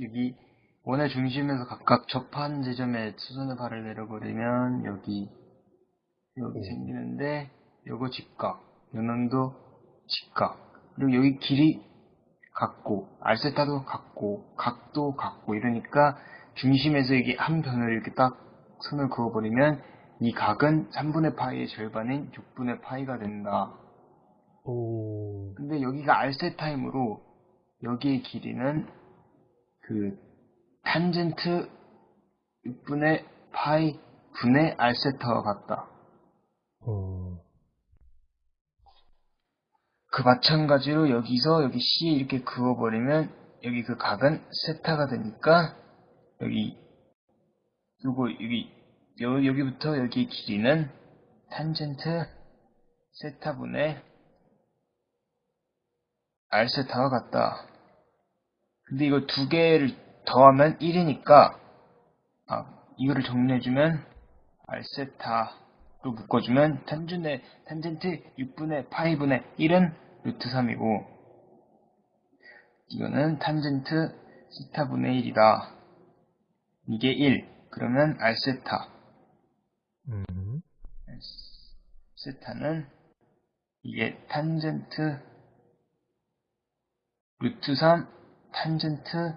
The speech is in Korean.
여기 원의 중심에서 각각 접한 지점에 수선의 발을 내려버리면 여기 여기 네. 생기는데 요거 직각 요놈도 직각 그리고 여기 길이 같고 알세타도 같고 각도 같고 이러니까 중심에서 이게 한 변을 이렇게 딱 선을 그어버리면 이 각은 3분의 파이의 절반인 6분의 파이가 된다. 오, 근데 여기가 알세타이므로 여기의 길이는 그 탄젠트 6분의 파이 분의 알세타와 같다. 어, 그 마찬가지로 여기서 여기 C 이렇게 그어버리면 여기 그 각은 세타가 되니까 여기 요거 여기 여, 여기부터 여기 길이는 탄젠트 세타분의 알세타와 같다. 근데 이거 두 개를 더하면 1이니까 아 이거를 정리해주면 알세타로 묶어주면 탄준의 탄젠트 6분의 파이분의 1은 루트 3이고 이거는 탄젠트 시타분의 1이다. 이게 1. 그러면 알세타. 음, 세타는 이게 탄젠트 루트 3 탄젠트